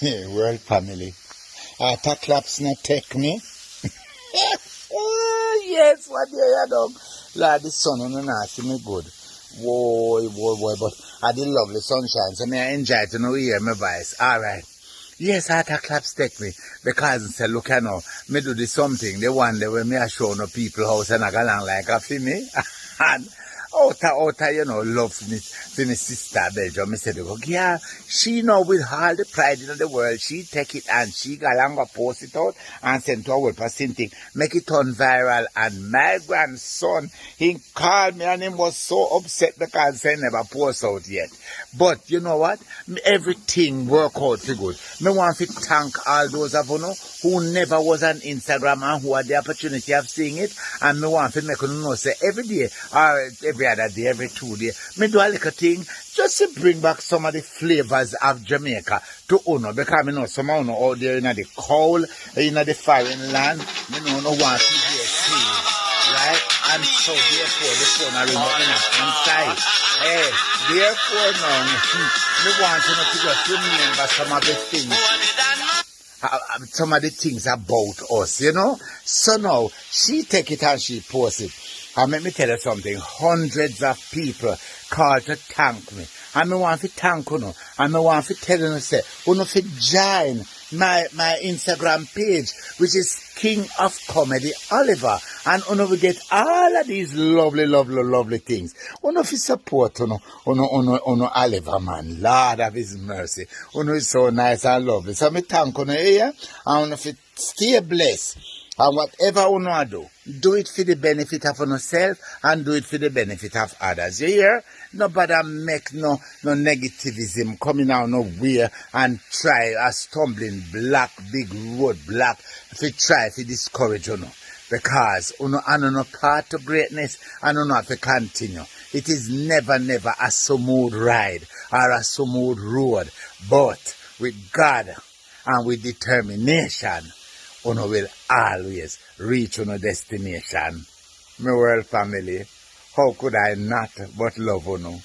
world family. Ah, after claps not take me. Ah, yes, what do you dog? Lord, the sun on the see me good. Boy, boy, boy, but I did lovely sunshine, so me I enjoy to know hear my voice. Alright. Yes, after claps take me. Because I say, look I know, me do the something, the one day when me I show no people house and I go along like a for me. and outer, outer, you know, love for me, me sister Belgium. Me said, yeah, she know with all the pride in the world, she take it and she go post it out and send to our person thing, make it turn viral. And my grandson, he called me and he was so upset because he never post out yet. But you know what? Everything work out for good. Me want to thank all those of you know, who never was on Instagram and who had the opportunity of seeing it. And me want to make you know, say every day or every other day, every two day, me do a little thing just to bring back some of the flavors of Jamaica to Uno. Because me know some of you out there in the cold, in the foreign land, me know no want to hear sing. Right? And so therefore the phone are remote inside. Hey, therefore now, me want you to just remember some of the things uh, uh, some of the things about us, you know. So now she take it and she post it. And let me tell you something, hundreds of people call to thank me. And me want to thank you. And me want to tell you say, you to join my, my Instagram page, which is King of Comedy Oliver. And you know, we get all of these lovely, lovely, lovely things. You know, if you support, you know, you know, you know, you know, Oliver, man, Lord of his mercy. You know, it's so nice and lovely. So me thank you here, and you know, if stay blessed. And whatever you know do, do it for the benefit of yourself and do it for the benefit of others. You hear? Nobody make no no negativism coming out nowhere and try a stumbling block, big road block to try to discourage you know. Because you know, I know part of greatness and you know have to continue. It is never, never a smooth ride or a smooth road. But with God and with determination, Uno will always reach uno destination. My world family, how could I not but love Uno?